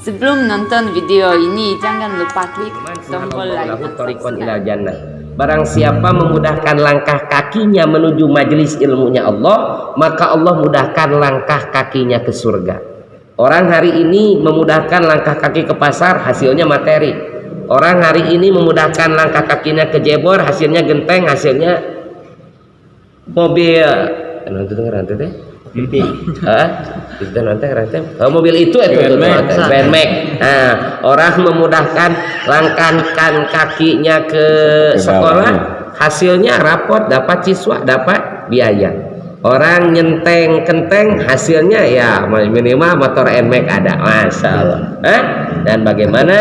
Sebelum nonton video ini, jangan lupa klik tombol like dan. Barang siapa memudahkan langkah kakinya menuju majelis ilmunya Allah, maka Allah mudahkan langkah kakinya ke surga. Orang hari ini memudahkan langkah kaki ke pasar, hasilnya materi. Orang hari ini memudahkan langkah kakinya ke jebor, hasilnya genteng, hasilnya mobil. Nanti dengar nanti deh. Hah? Itu nanti nanti. Oh, mobil itu itu itu Bandmax. Nah, orang memudahkan langkahkan kakinya ke sekolah, hasilnya rapot dapat siswa dapat biaya. Orang nyenteng kenteng hasilnya ya minimal motor NMAX ada, masya Allah. Hah? Dan bagaimana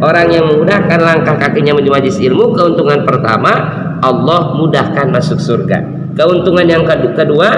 orang yang memudahkan langkah kakinya menuju majlis ilmu, keuntungan pertama Allah mudahkan masuk surga. Keuntungan yang kedua,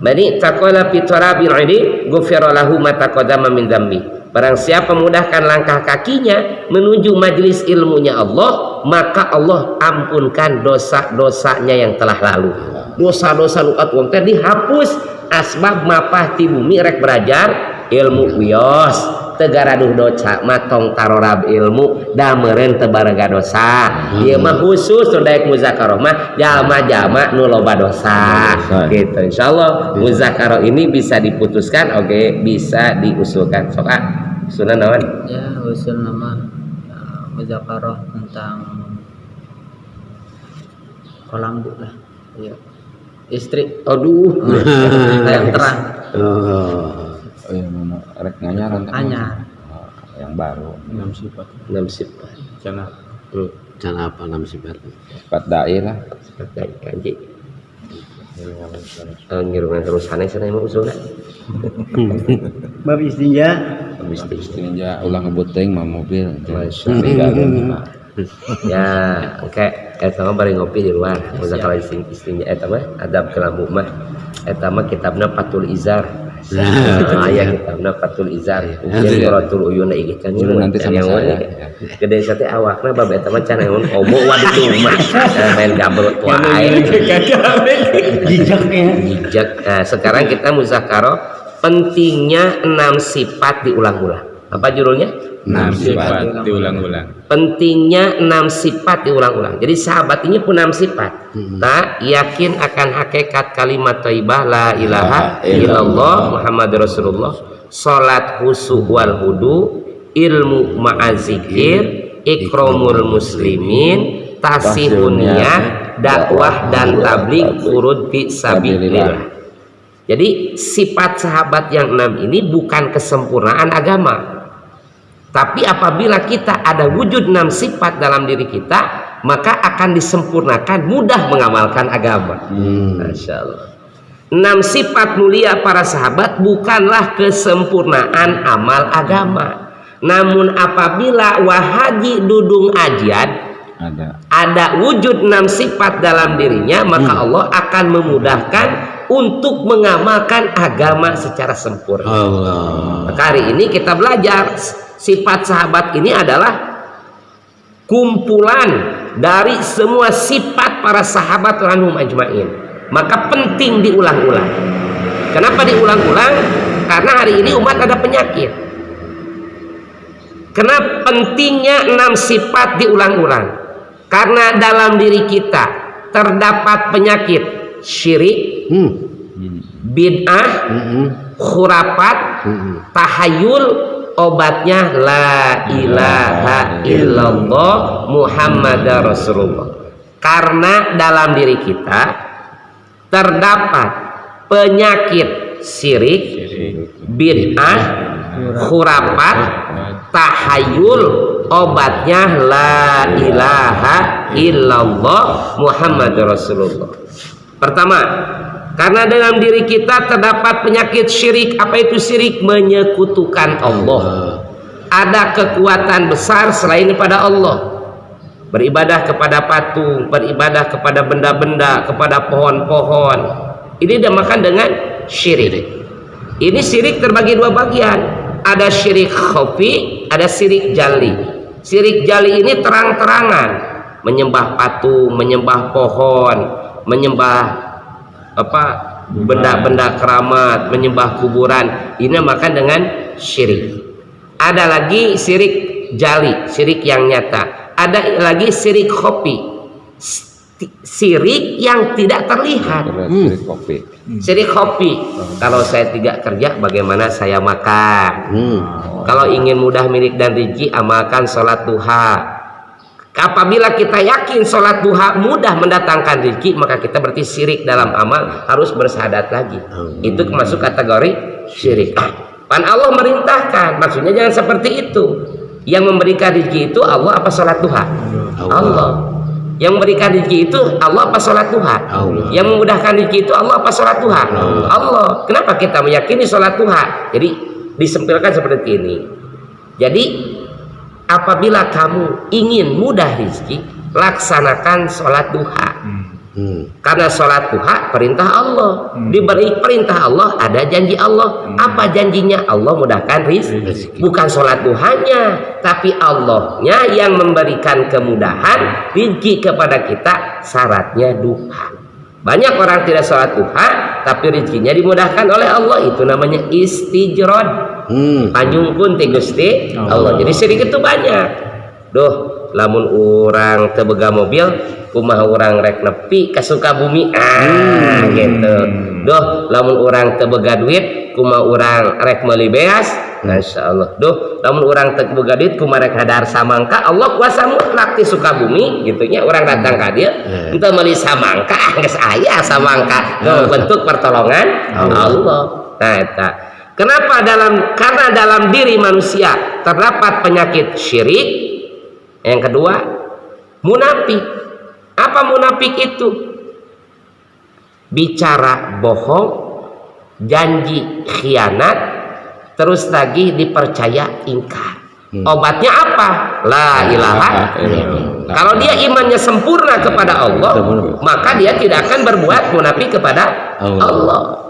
Bani taqala fi tarabil ini ghufira lahu ma taqaddama min dzambi. Barang siapa memudahkan langkah kakinya menuju majelis ilmunya Allah, maka Allah ampunkan dosa-dosanya yang telah lalu. Dosa-dosa lukat wong teh dihapus asbab mapah ti bumi rek belajar ilmu wios tegaraduh dosa matong tarorab ilmu dameren tebarega dosa. Ieu mah khusus nu daek muzakarah mah jalma-jalma nu loba dosa. Gitu insyaallah muzakarah ini bisa diputuskan oke okay, bisa diusulkan. Sok ah usulan naon? Ya usul nama uh, muzakarah tentang kolambu lah. Iya. Istri. Aduh. Yang terang. Oh Oh iya mana rek nganyar kan? Anyar. Oh, yang baru. Enam sifat. Enam sifat. Cana. Hmm. Cana apa enam sifat? Sifat dai lah. Sifat dai kanji. Uh, ngirungan terus aneh sana emang usulnya bab istinja bab istinja ulang ngebuteng mah mobil ya oke eta mah bari ngopi di luar muzakarah istinja eta mah adab kelambu mah eta mah kitabna Fatul Izar ayah kita benar patul izar. Yang kuratul uyuna iki kan nanti sama saya. gede sate awakna bab eta mah can eun obo waduh main gabel tua ae jijak ya. Jijak. Nah sekarang kita muzakarah pentingnya enam sifat diulang-ulang apa judulnya? Enam sifat. diulang-ulang. Pentingnya enam sifat diulang-ulang. Jadi sahabat ini pun enam sifat. Hmm. tak yakin akan hakikat kalimat taibah la ilaha illallah Muhammad Rasulullah. Salat husu wal hudu ilmu ma'azikir ikromul muslimin tasihun dakwah dan tablik urut fi sabilillah. Jadi sifat sahabat yang enam ini bukan kesempurnaan agama. Tapi apabila kita ada wujud enam sifat dalam diri kita, maka akan disempurnakan mudah mengamalkan agama. Hmm. Masya Allah. Enam sifat mulia para sahabat bukanlah kesempurnaan amal agama. Namun apabila wahaji dudung ajian ada. ada wujud enam sifat dalam dirinya, maka hmm. Allah akan memudahkan untuk mengamalkan agama secara sempurna. Allah. Maka hari ini kita belajar sifat sahabat ini adalah kumpulan dari semua sifat para sahabat ranhum ajmain. Maka penting diulang-ulang. Kenapa diulang-ulang? Karena hari ini umat ada penyakit. Kenapa pentingnya enam sifat diulang-ulang? Karena dalam diri kita terdapat penyakit syirik, hmm. bid'ah, hmm. khurafat, hmm. tahayul, obatnya la ilaha illallah Muhammad Rasulullah. Karena dalam diri kita terdapat penyakit syirik, bid'ah, khurafat, tahayul, obatnya la ilaha illallah Muhammad Rasulullah. Pertama, karena dalam diri kita terdapat penyakit syirik. Apa itu syirik? Menyekutukan Allah. Ada kekuatan besar selain pada Allah. Beribadah kepada patung, beribadah kepada benda-benda, kepada pohon-pohon. Ini dinamakan dengan syirik. Ini syirik terbagi dua bagian. Ada syirik khafi, ada syirik jali. Syirik jali ini terang-terangan. Menyembah patung, menyembah pohon, menyembah apa benda-benda keramat menyembah kuburan. Ini makan dengan syirik. Ada lagi sirik jali sirik yang nyata. Ada lagi sirik kopi sirik yang tidak terlihat. Dari kopi. sirik kopi kalau saya tidak kerja bagaimana saya makan? Hmm. kalau ingin mudah milik dan rezeki amalkan sholat duha apabila kita yakin sholat duha mudah mendatangkan rezeki maka kita berarti syirik dalam amal harus bersahadat lagi. Itu masuk kategori syirik. Pan Allah merintahkan. Maksudnya jangan seperti itu. Yang memberikan rezeki itu Allah apa sholat duha? Allah. Yang memberikan rezeki itu Allah apa sholat duha? Allah. yang memudahkan rezeki itu Allah apa sholat duha? Allah. Kenapa kita meyakini sholat duha? Jadi disempilkan seperti ini. Jadi apabila kamu ingin mudah rezeki laksanakan sholat duha. Hmm. karena sholat duha perintah Allah. Diberi perintah Allah ada janji Allah. Apa janjinya? Allah mudahkan rizki bukan sholat duhanya tapi Allahnya yang memberikan kemudahan rizki kepada kita syaratnya duha. Banyak orang tidak sholat duha tapi rizkinya dimudahkan oleh Allah. Itu namanya istijrod Hmm. Tanjung ti Gusti Allah. Jadi sedikit itu banyak. Duh, lamun orang tebega mobil, kumaha orang rek nepi ka Sukabumi. Ah, gitu. Duh, lamun orang tebega duit, kumaha orang rek meuli beas. Masya Allah. Duh, lamun orang tebega duit, kumaha rek hadar samangka. Allah kuasa mutlak di Sukabumi, gitunya orang datang ka dia, entah meuli samangka, geus aya samangka. Tuh, bentuk pertolongan Allah. Nah, eta. Kenapa dalam karena dalam diri manusia terdapat penyakit syirik. Yang kedua, munafik. Apa munafik itu? Bicara bohong, janji khianat, terus lagi dipercaya ingkar. Obatnya apa? La ilaha illallah. Kalau dia imannya sempurna kepada Allah, maka dia tidak akan berbuat munafik kepada Allah. Allah.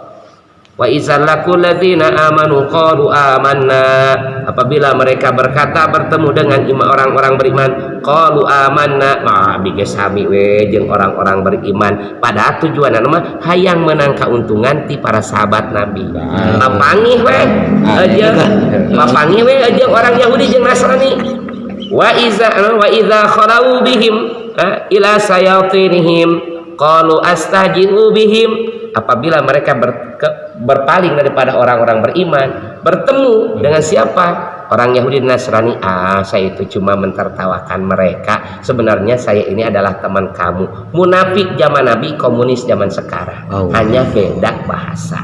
Wa izal lakul ladzina amanu qalu amanna. Apabila mereka berkata bertemu dengan orang-orang beriman qalu amanna. Mah bige sami we jeung orang-orang beriman. Pada tujuan mah hayang menang kauntungan ti para sahabat Nabi. Papangih we aja. papangih we aja orang Yahudi jeung Nasrani. Wa iza wa idza khalau bihim ha, ila sayatinihim qalu astaji'u bihim. Apabila mereka ber- ke- berpaling daripada orang-orang beriman bertemu dengan siapa? Orang Yahudi dan Nasrani. Ah saya itu cuma mentertawakan mereka. Sebenarnya saya ini adalah teman kamu. Munafik zaman Nabi komunis zaman sekarang. Oh. hanya beda bahasa.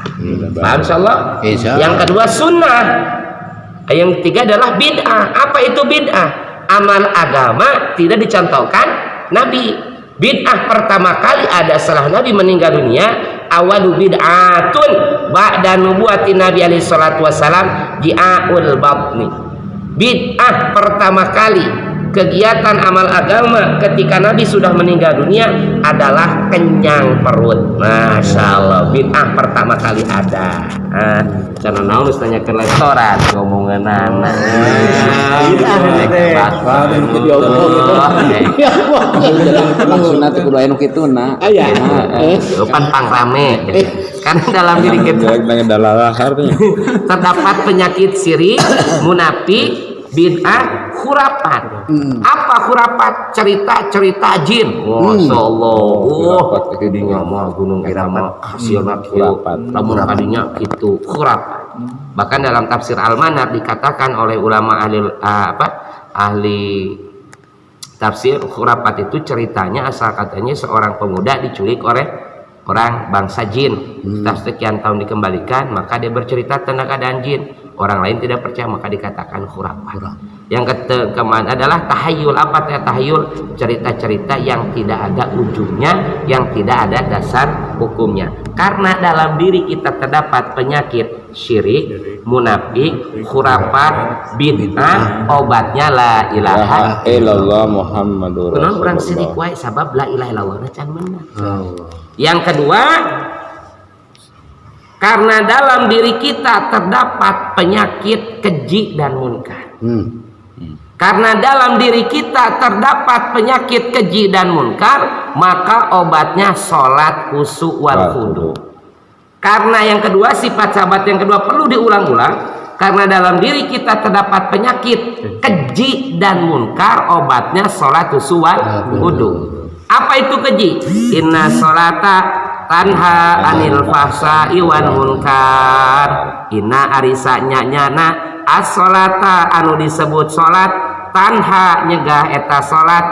Paham insyaallah? Insya yang kedua sunnah. Yang ketiga adalah bid'ah. Apa itu bid'ah? Amal agama tidak dicontohkan Nabi bid'ah pertama kali ada setelah Nabi meninggal dunia awalu bid'atun ba'da nubuwati Nabi alaihi salatu wasalam ji'aul batni. Bid'ah pertama kali kegiatan amal agama ketika Nabi sudah meninggal dunia adalah kenyang perut. Masya Allah. Bid'ah pertama kali ada. Ah, karena naon harus tanya ke restoran. Ngomongan anak. Depan pang rame. Karena dalam diri kita terdapat penyakit sirik, munafik, bid'ah, khurafat. Apa khurafat? Cerita-cerita jin. Masya Allah. Oh, Khurafat itu mah gunung irama hasilna kieu. Khurafat. Lamun kadinya kitu khurafat. Bahkan dalam tafsir Al-Manar dikatakan oleh ulama ahli ah, apa? Ahli tafsir khurafat itu ceritanya asal katanya seorang pemuda diculik oleh orang bangsa jin setelah sekian tahun dikembalikan maka dia bercerita tentang keadaan jin orang lain tidak percaya maka dikatakan khurafat. Yang kete keman adalah tahayul apa teh tahayul cerita-cerita yang tidak ada ujungnya yang tidak ada dasar hukumnya. Karena dalam diri kita terdapat penyakit syirik munafik khurafat bid'ah obatnya la ilaha Illallah. Muhammadur Kenapa orang Rasulullah. sirik wae sabab la ilaha illallah. Na can bener. Allah. Yang kedua, karena dalam diri kita terdapat penyakit keji dan munkar. Hmm. Karena dalam diri kita terdapat penyakit keji dan munkar, maka obatnya sholat khusyuk wal khudu. Karena yang kedua sifat sahabat yang kedua perlu diulang-ulang karena dalam diri kita terdapat penyakit keji dan munkar obatnya sholat usuwan wudu apa itu keji inna sholata tanha anil fahsa iwan munkar. Inna arisa nyana as-sholata anu disebut sholat tanha nyegah eta sholat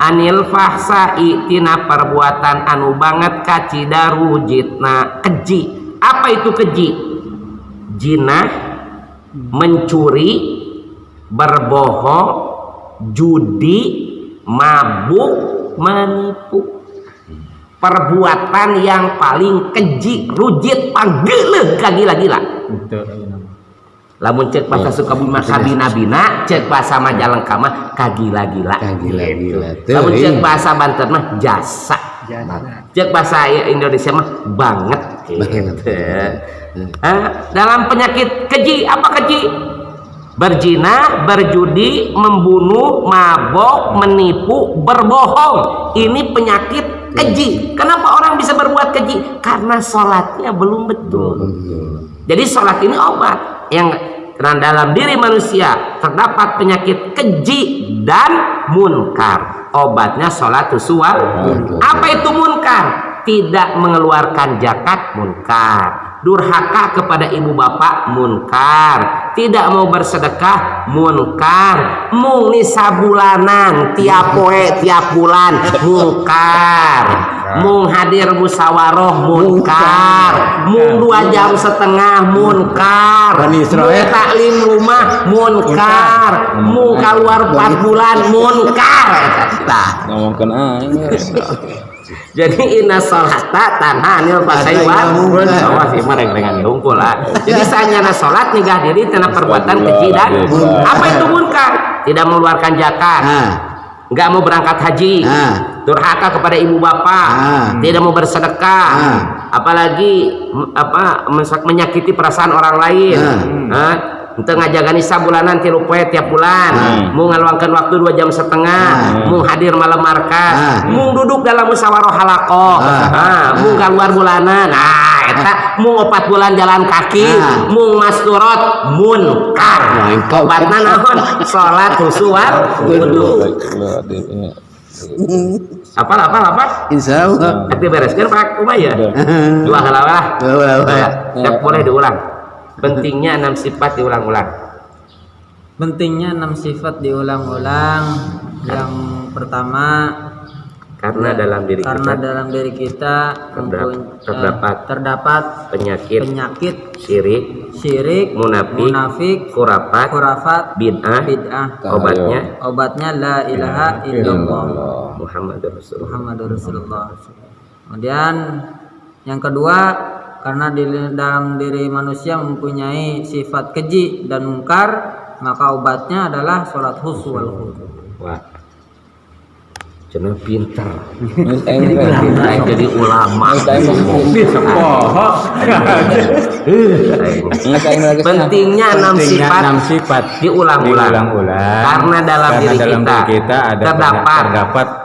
anil fahsai tina perbuatan anu banget kacidaru jitna keji. Apa itu keji? Jinah mencuri berbohong judi mabuk menipu perbuatan yang paling keji rujit panggileh gila-gila lamun cek bahasa Sukabumi mah kabina-bina cek bahasa Majalengka mah kagila-gila Kagila-gila. Gitu. lamun Teuing. cek bahasa Banten mah jasa. Cek bahasa Indonesia mah banget. Gitu. Ah, dalam penyakit keji apa keji? Berzina berjudi membunuh mabok menipu berbohong. Ini penyakit keji kenapa orang bisa berbuat keji karena sholatnya belum betul jadi sholat ini obat yang karena dalam diri manusia terdapat penyakit keji dan munkar. Obatnya sholat usuwa. Apa itu munkar? Tidak mengeluarkan zakat munkar. Durhaka kepada ibu bapak munkar. Tidak mau bersedekah munkar. Mung ni sabulanan tiap poe tiap bulan munkar. Mung hadir musyawarah munkar. Mung dua jam setengah munkar. Mung taklim rumah munkar. Mung keluar 4 bulan munkar. Tah. Jadi inna sholata tanha anil fasai wa munkar. awas ieu mah reng-rengan hungkul lah. Jadi sanyana salat nyegah diri tina perbuatan keji dan apa itu munkar? Tidak mengeluarkan zakat, Nah, nggak mau berangkat haji, Nah. durhaka kepada ibu bapak, Nah. tidak mau bersedekah, apalagi apa menyakiti perasaan orang lain. Hah? Ente ngajagani sabulanan tilu poe tiap bulan, Nah. mau ngeluangkan waktu dua jam setengah, Nah. mau hadir malam markas, Nah. mau duduk dalam musyawarah halakoh, Nah. ah, mau keluar bulanan, nah, eta. Mau opat bulan jalan kaki, Nah. mau masturot, munkar, obatna naon, sholat husuar, wudu, apa apa apa, insya Allah. nanti bereskan pak Umaya, dua ya boleh diulang, pentingnya enam sifat diulang-ulang, pentingnya enam sifat diulang-ulang. Yang pertama karena dalam diri karena kita dalam diri kita Terdap- mempuny- eh, terdapat terdapat penyakit. penyakit syirik, syirik munafik, munafik khurafat, khurafat bid'ah, bid'ah. obatnya. Obatnya la ilaha illallah. Muhammad Rasulullah. Muhammadur Rasulullah. Kemudian yang kedua karena di dalam diri manusia mempunyai sifat keji dan mungkar, maka obatnya adalah sholat khusyuk wal. Wah. Aing teh Aing jadi ulama. Pentingnya enam Pentingnya sifat enam sifat. diulang-ulang. Karena dalam diri kita, terdapat,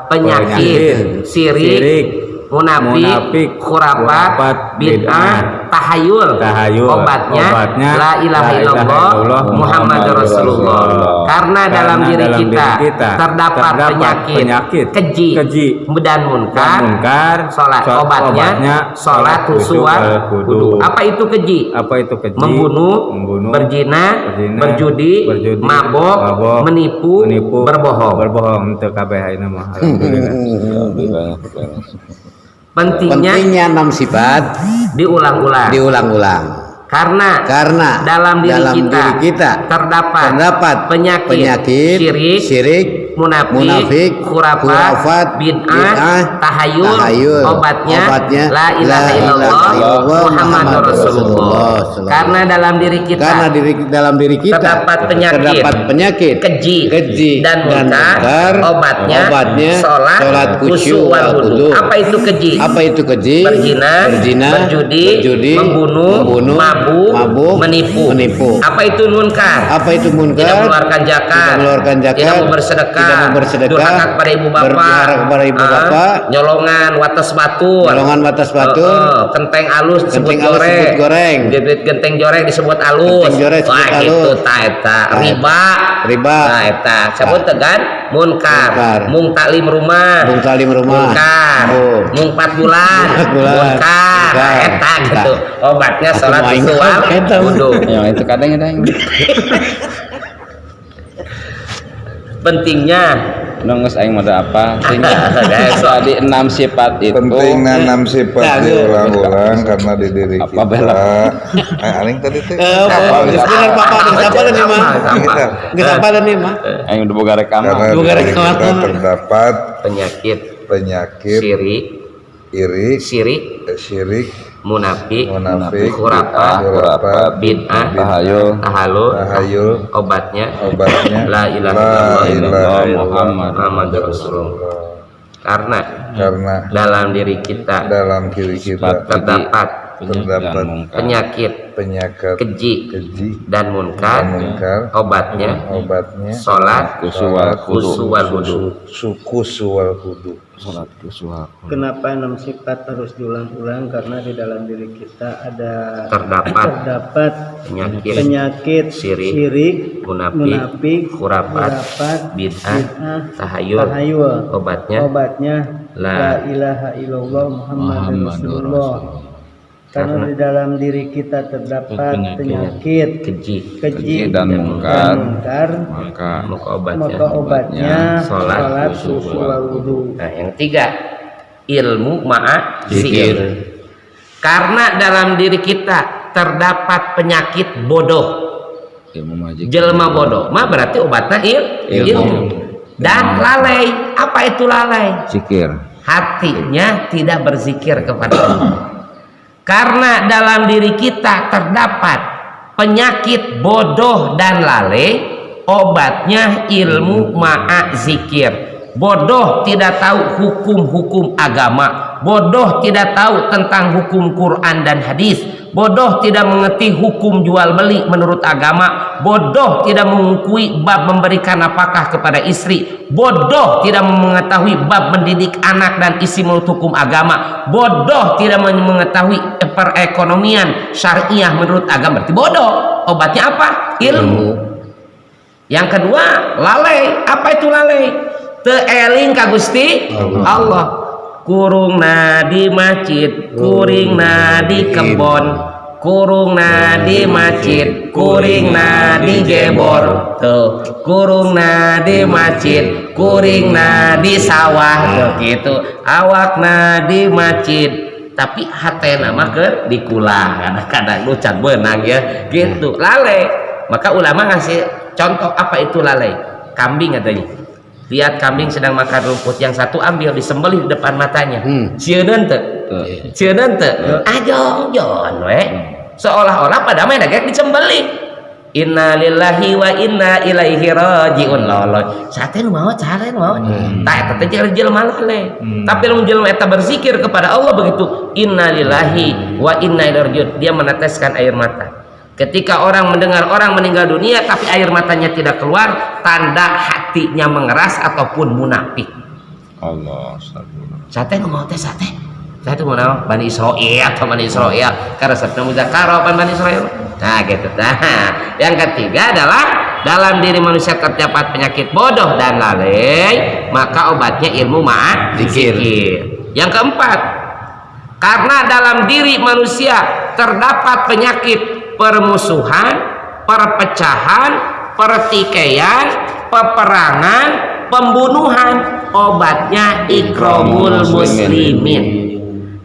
penyakit, syirik, munafik, munafik, khurafat, khurafat, bid'ah, tahayul. tahayul. Obatnya, Obatnya, la ilaha la ilaha illallah Muhammad Rasulullah. Rasulullah. Karena dalam Karena diri dalam kita, diri kita terdapat, terdapat penyakit, penyakit, keji, keji, dan munkar, munkar, sholat sholat- obatnya, obatnya, sholat sholat khusyuk. Apa itu keji? Apa itu keji? membunuh, membunuh, berzina, berzina, berjudi, berjudi, mabok, mabok, menipu, menipu, berbohong. berbohong untuk KBH ini mah. Alhamdulillah. Pentingnya Pentingnya enam sifat diulang-ulang. diulang-ulang. Karena Karena dalam diri dalam kita, diri kita terdapat, terdapat penyakit, penyakit syirik, syirik, munafik, munafik, khurafat, khurafat, bid'ah, bid'ah, tahayul, tahayul, obatnya, obatnya, la ilaha la illallah, ilaha illallah, Muhammad Muhammad Rasulullah. Karena dalam diri kita karena diri dalam diri kita terdapat penyakit, terdapat penyakit keji, keji dan munkar, obatnya, obatnya sholat, sholat khusyuk wal wudu. Apa itu keji? apa itu keji berzina, berzina berjudi, berjudi, membunuh, membunuh, mabuk, mabuk, menipu. menipu. Apa itu munkar? apa itu munkar Tidak mengeluarkan zakat, tidak mengeluarkan zakat tidak bersedekah, tidak Tidak mau bersedekah, durhaka kepada ibu bapak, kepada ibu Ah, bapak, nyolongan wates batur, Nyolongan wates batur, Oh, oh, kenteng alus disebut goreng, disebut goreng. Genteng, genteng joreng disebut alus, Genteng joreng disebut Wah, alus. gitu, ta eta, riba, Riba. nah eta, sebut tegan, munkar, Munkar. mung taklim rumah, Mung taklim rumah. munkar, Oh. mung 4 bulan, Empat bulan. munkar, eta gitu, obatnya eta. wudhu. Ya itu kadang ada yang pentingnya. Nongos aing mada apa? Tadi enam sifat itu. Pentingnya enam sifat Nah, diulang-ulang karena di diri Apa kita. bela? eh aling tadi teh Eh, apa? bener papa geus apa nih? Mah? Kita. Geus apa nih mah? aing udah boga rekaman. Diri rekaman. kita terdapat penyakit. penyakit syirik, iri. Syirik, syirik munafik, munafik khurafat, khurafat bid'ah, tahayul tahallul, tahayul obatnya obatnya La ilaha La illallah ilaha illallah Muhammad Rasulullah. Karena karena dalam diri kita dalam diri kita terdapat terdapat penyakit penyakit keji keji dan munkar, dan munkar obatnya obatnya sholat kusuwal khusu wal wudu. suku suwal kudu salat kusuha Kenapa enam sifat harus diulang-ulang? Karena di dalam diri kita ada Terdapat terdapat penyakit penyakit Syirik, syirik, munafik, munafik, khurafat, khurafat, bid'ah, tahayul, tahayul. obatnya Obatnya La la ilaha illallah Muhammad Muhammadur Rasulullah. Karena di dalam diri kita terdapat penyakit keji. keji dan mungkar. mungkar, maka Maka obatnya maka obatnya Sholat, sholat wal wudu. Nah, yang ketiga, ilmu ma'a zikir. Karena dalam diri kita terdapat penyakit bodoh. ilmu majik Jelma bodoh, mah berarti obatnya il, ilmu. Dan lalai, apa itu lalai? zikir Hatinya tidak berzikir kepada Allah. Karena dalam diri kita terdapat penyakit bodoh dan lalai, obatnya ilmu ma'a zikir. Bodoh tidak tahu hukum-hukum agama. Bodoh tidak tahu tentang hukum Quran dan hadis. Bodoh tidak mengerti hukum jual beli menurut agama. Bodoh tidak mengakui bab memberikan apakah kepada istri. Bodoh tidak mengetahui bab mendidik anak dan isi menurut hukum agama. Bodoh tidak mengetahui perekonomian syariah menurut agama. Berarti bodoh. Obatnya apa? Ilmu. Yang kedua, lalai. Apa itu lalai? Teeling ka Gusti? Allah. Kurung di masjid, kuring di kebon, kurung di masjid, kuring di gebor. Tuh, kurung di masjid, kuring di sawah. Tuh gitu. Awak di masjid, tapi hati nama ke dikulang. Kadang-kadang lu can benang ya. Gitu. Lalai. Maka ulama ngasih contoh apa itu lalai? Kambing katanya lihat kambing sedang makan rumput. Yang satu ambil disembelih di depan matanya. Hmm. cieun teu ajong jon we. Seolah-olah pada main agak disembelih. Inna lillahi wa inna ilaihi rajiun. Lolo. Sate nu mau cara nu mau. Tak eta teh jelema lalai. Tapi lamun jelema eta berzikir kepada Allah begitu, inna lillahi wa inna ilaihi rajiun. Dia meneteskan air mata. Ketika orang mendengar orang meninggal dunia tapi air matanya tidak keluar, tanda hatinya mengeras ataupun munafik. Allah Sate mau teh sate. Sate mau naon? Bani Israil atau Bani Israil. Karena sabda apa Bani Israil? Nah, gitu. Nah, yang ketiga adalah dalam diri manusia terdapat penyakit bodoh dan lalai, maka obatnya ilmu ma'at zikir. Yang keempat, karena dalam diri manusia terdapat penyakit permusuhan, perpecahan, pertikaian, peperangan, pembunuhan, obatnya ikromul muslimin.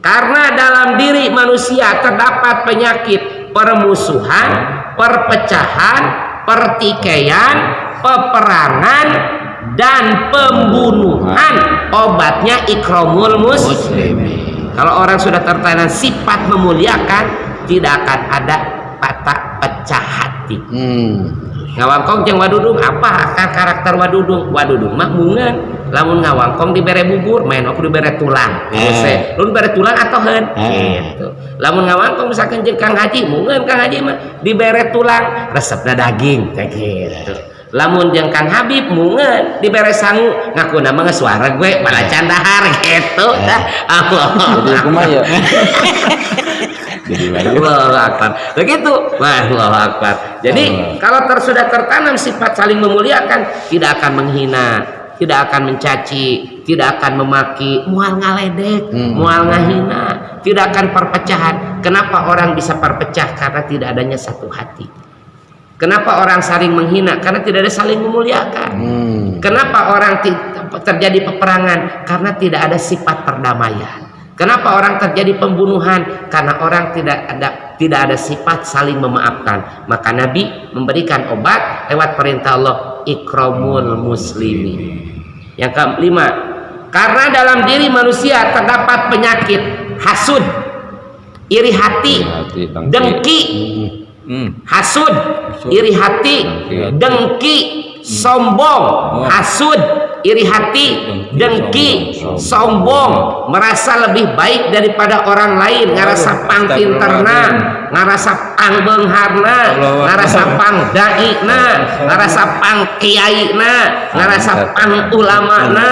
Karena dalam diri manusia terdapat penyakit permusuhan, perpecahan, pertikaian, peperangan, dan pembunuhan. Obatnya ikromul muslimin. Kalau orang sudah tertanam sifat memuliakan, tidak akan ada patah pecah hati. Hmm. Ngawangkong jeung wadudung apa kan karakter wadudung? Wadudung mah mungan. Lamun ngawangkong dibere bubur, main aku dibere tulang. Eh. Lu dibere tulang atau heun? Eh. Gitu. Lamun ngawangkong misalkan Kang Haji, mungan Kang Haji mah dibere tulang, resepna daging kayak gitu. Lamun jeung Kang Habib mungeun diberes sangu ngaku nama suara gue pada candahar gitu dah Allah Jadi kumaha ya? Jadi lagi. Allahu Akbar. Begitu. Wah, Allahu Akbar. Jadi kalau ter, sudah tertanam sifat saling memuliakan, tidak akan menghina, tidak akan mencaci, tidak akan memaki, mual ngaledek, mual ngahina, tidak akan perpecahan. Kenapa orang bisa perpecah? Karena tidak adanya satu hati. Kenapa orang saling menghina? Karena tidak ada saling memuliakan. Kenapa orang terjadi peperangan? Karena tidak ada sifat perdamaian. Kenapa orang terjadi pembunuhan? Karena orang tidak ada tidak ada sifat saling memaafkan. Maka Nabi memberikan obat lewat perintah Allah ikramul muslimin. Yang kelima, karena dalam diri manusia terdapat penyakit hasud, iri hati, Hati, dengki. Hmm. hasud, iri hati, Dengki. dengki, sombong, hasud, iri hati, dengki, sombong, merasa lebih baik daripada orang lain, ngarasa pang pinterna, ngarasa pang beungharna, ngarasa pang daina, ngarasa pang kiaina, ngarasa pang ulamana,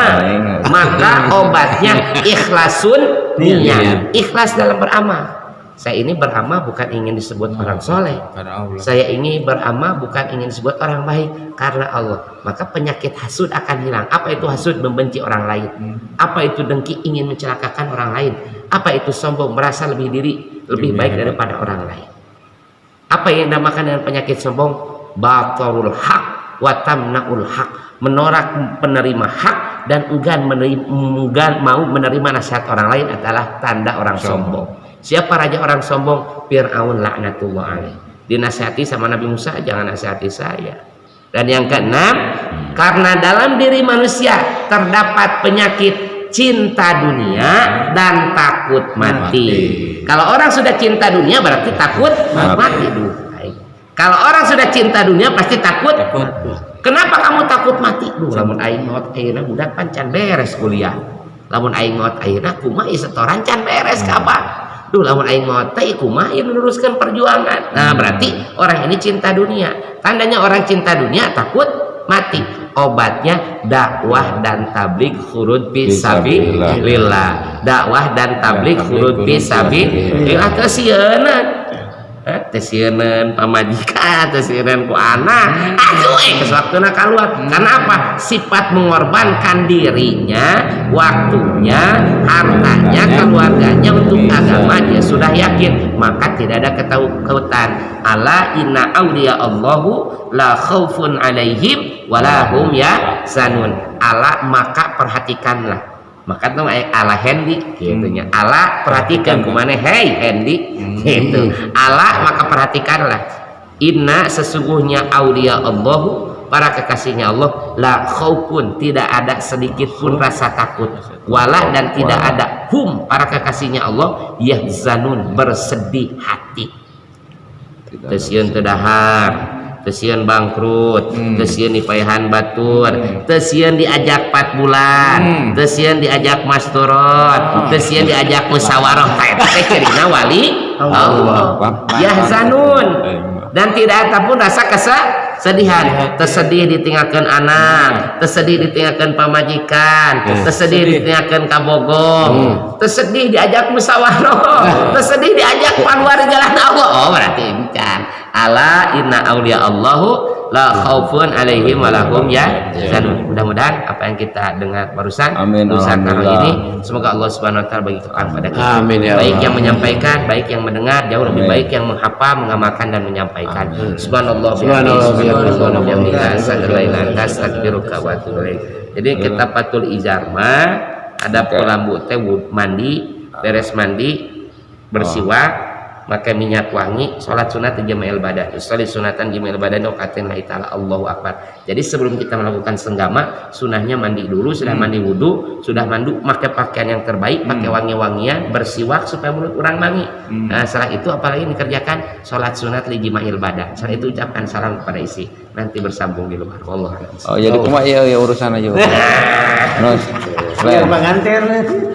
maka obatnya ikhlasun niat, ikhlas dalam beramal. Saya ini beramal bukan ingin disebut orang soleh. Karena Allah. Saya ini beramal bukan ingin disebut orang baik karena Allah. Maka penyakit hasud akan hilang. Apa itu hasud? Membenci orang lain. Apa itu dengki? Ingin mencelakakan orang lain. Apa itu sombong? Merasa lebih diri lebih baik daripada orang lain. Apa yang dinamakan dengan penyakit sombong? Batarul haq wa tamnaul haq. Menolak penerima hak dan enggan menerima, enggan mau menerima nasihat orang lain adalah tanda orang sombong. Siapa raja orang sombong? Fir'aun laknatullah alaih. Dinasihati sama Nabi Musa, jangan nasihati saya. Dan yang keenam, karena dalam diri manusia terdapat penyakit cinta dunia dan takut mati. Kalau orang sudah cinta dunia berarti takut mati, baik. Kalau orang sudah cinta dunia pasti takut. Kenapa kamu takut mati? Duh, lamun aing maot ayeuna budak pancan beres kuliah. Lamun aing maot ayeuna kumaha setoran can beres kapan? Duh, lamun aing maot teh kumaha ieu meneruskan perjuangan. Nah, berarti orang ini cinta dunia. Tandanya orang cinta dunia takut mati. Obatnya dakwah dan tablik khurud fisabilillah. Dakwah dan tablik khurud fisabilillah tesieuna. Eh, tesieun pamajikan, tesieun ku anak. Aduh, eh kesuaktuna keluar. Karena apa? Sifat mengorbankan dirinya, waktunya, hartanya, keluarganya untuk agama dia sudah yakin, maka tidak ada ketakutan. Ala inna auliya Allahu la khaufun alaihim walahum ya zanun. Ala maka perhatikanlah maka tuh ala Hendy gitunya ala perhatikan ke mana hey Hendy gitu. Ala maka perhatikanlah. Inna sesungguhnya aulia Allahu para kekasihnya Allah la khaufun tidak ada sedikit pun rasa takut. Wala dan tidak ada hum para kekasihnya Allah yahzanun bersedih hati. Tesian tedahar Tesian bangkrut Tesian dipayahan batur Tesian diajak 4 bulan Tesian diajak mas turun Tesian diajak musyawarah teh cerina wali. Allah. Yahzanun dan tidak ada pun rasa kesedihan. Tersedih ditinggalkan anak. Tersedih ditinggalkan pamajikan. Tersedih ditinggalkan kabogong. Tersedih diajak musyawarah. Tersedih diajak keluar jalan Allah. Oh berarti encan ala inna aulia Allahu la khaufun alaihim walahum ya. Dan mudah-mudahan apa yang kita dengar barusan Amin, kali alhamdulillah. ini semoga Allah subhanahu wa ta'ala bagi kepada kita. Amin, ya baik yang menyampaikan baik yang mendengar jauh lebih Amin. baik yang menghafal mengamalkan dan menyampaikan. Subhanallah Subhanallah, subhanallah wa ilaik. jadi kita patul izarma ada pelambu teh mandi beres mandi bersiwak pakai minyak wangi sholat sunat di jama'il badan. Sholat sunatan jama'il badan dokatin la ta'ala Allahu Akbar. Jadi sebelum kita melakukan senggama sunahnya mandi dulu sudah mandi wudhu sudah mandu pakai pakaian yang terbaik pakai wangi-wangian bersiwak supaya mulut orang wangi. Nah setelah itu apalagi dikerjakan? Sholat sunat li jama'il badan. Setelah itu ucapkan salam kepada isi. Nanti bersambung di luar. Allah Oh, jadi kumaha ya, ya urusan aja. Terus, Biar pengantin.